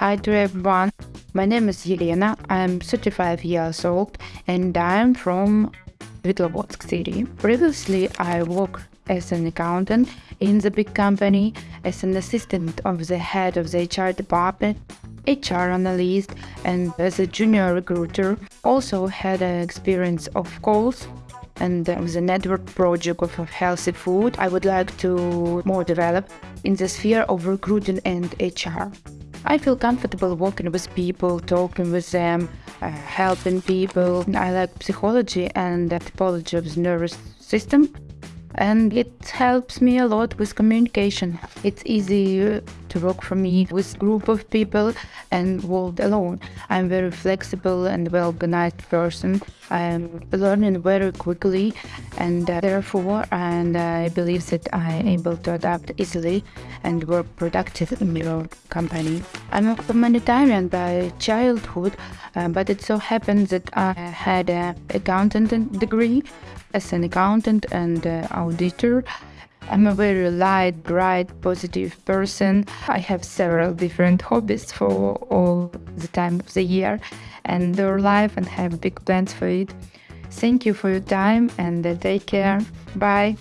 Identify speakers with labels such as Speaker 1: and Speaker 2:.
Speaker 1: Hi to everyone. My name is Yelena. I'm 35 years old and I'm from Svetlovodsk city. Previously, I worked as an accountant in the big company, as an assistant of the head of the HR department, HR analyst, and as a junior recruiter. Also had an experience of calls and a network project of healthy food. I would like to more develop in the sphere of recruiting and HR. I feel comfortable working with people, talking with them, uh, helping people. I like psychology and the typology of the nervous system and it helps me a lot with communication. It's easy to work for me with group of people and work alone. I'm very flexible and well-organized person. I'm learning very quickly and uh, therefore and I believe that I'm able to adapt easily and work productive in your company. I'm a humanitarian by childhood, uh, but it so happened that I had an accountant degree as an accountant and uh, auditor. I'm a very light, bright, positive person. I have several different hobbies for all the time of the year and their life and have big plans for it. Thank you for your time and uh, take care. Bye.